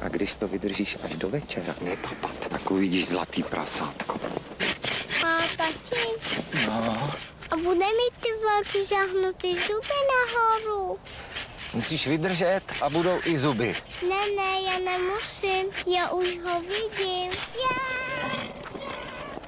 A když to vydržíš až do večera, nepapat, tak uvidíš zlatý prasátko. A tati, No, a bude mít ty velký žahnutý zuby nahoru? musíš vydržet a budou i zuby. Ne, ne, já nemusím, já už ho vidím.